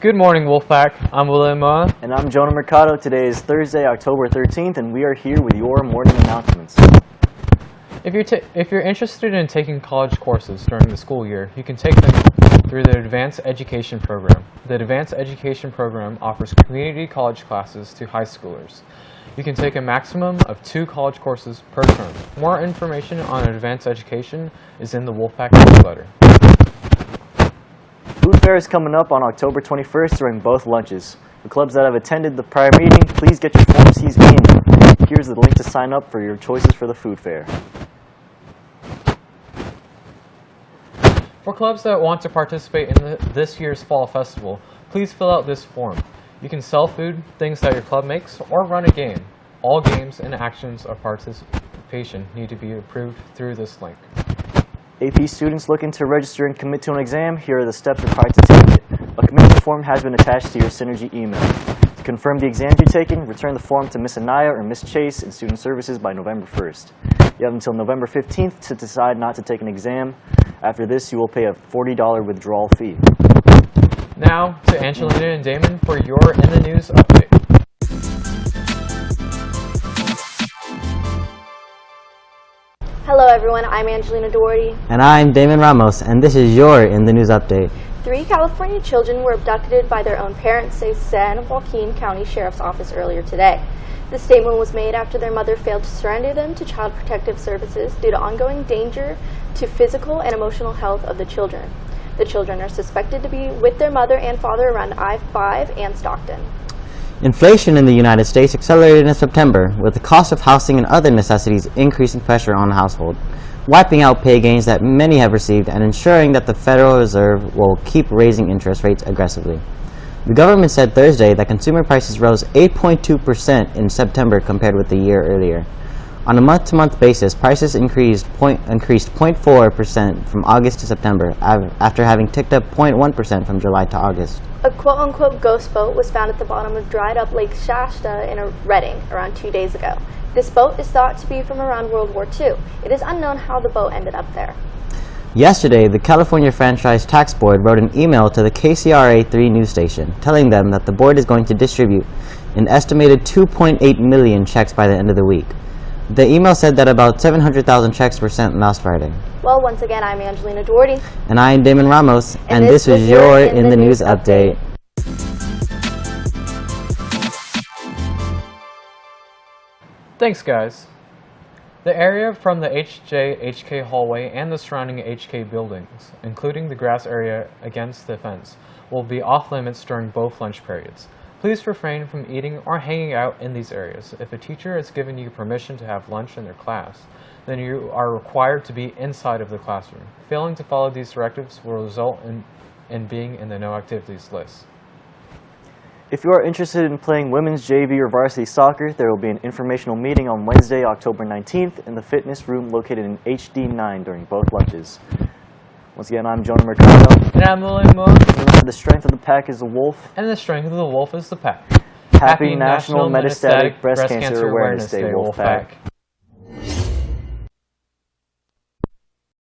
Good morning, Wolfpack. I'm William Moa. And I'm Jonah Mercado. Today is Thursday, October 13th, and we are here with your morning announcements. If you're, if you're interested in taking college courses during the school year, you can take them through the Advanced Education Program. The Advanced Education Program offers community college classes to high schoolers. You can take a maximum of two college courses per term. More information on Advanced Education is in the Wolfpack newsletter. Fair is coming up on October 21st during both lunches. For clubs that have attended the prior meeting, please get your Form Cs in. Here's the link to sign up for your choices for the food fair. For clubs that want to participate in the, this year's Fall Festival, please fill out this form. You can sell food, things that your club makes, or run a game. All games and actions of participation need to be approved through this link. AP students looking to register and commit to an exam, here are the steps required to take it. A commitment form has been attached to your Synergy email. To confirm the exams you're taking, return the form to Miss Anaya or Miss Chase in Student Services by November 1st. You have until November 15th to decide not to take an exam. After this, you will pay a $40 withdrawal fee. Now to Angelina and Damon for your In the News update. Hello everyone, I'm Angelina Doherty. And I'm Damon Ramos, and this is your In the News Update. Three California children were abducted by their own parents, says San Joaquin County Sheriff's Office earlier today. The statement was made after their mother failed to surrender them to Child Protective Services due to ongoing danger to physical and emotional health of the children. The children are suspected to be with their mother and father around I-5 and Stockton. Inflation in the United States accelerated in September, with the cost of housing and other necessities increasing pressure on the household, wiping out pay gains that many have received and ensuring that the Federal Reserve will keep raising interest rates aggressively. The government said Thursday that consumer prices rose 8.2% in September compared with the year earlier. On a month-to-month basis, prices increased, point, increased 0.4% from August to September, after having ticked up 0.1% from July to August. A quote-unquote ghost boat was found at the bottom of dried-up Lake Shasta in a Redding around two days ago. This boat is thought to be from around World War II. It is unknown how the boat ended up there. Yesterday, the California Franchise Tax Board wrote an email to the KCRA 3 news station telling them that the board is going to distribute an estimated 2.8 million checks by the end of the week. The email said that about 700,000 checks were sent last Friday. Well, once again, I'm Angelina Doherty. And I am Damon Ramos, and, And this, this was was your your In the News update. Thanks, guys. The area from the HJ HK hallway and the surrounding HK buildings, including the grass area against the fence, will be off limits during both lunch periods. Please refrain from eating or hanging out in these areas. If a teacher has given you permission to have lunch in their class, then you are required to be inside of the classroom. Failing to follow these directives will result in, in being in the no activities list. If you are interested in playing women's JV or varsity soccer, there will be an informational meeting on Wednesday, October 19th in the fitness room located in HD9 during both lunches. Once again, I'm Jonah Mercado. And I'm William Remember, the strength of the pack is the wolf. and the strength of the wolf is the pack. Happy National Metastatic Breast Cancer Awareness Day, Wolfpack.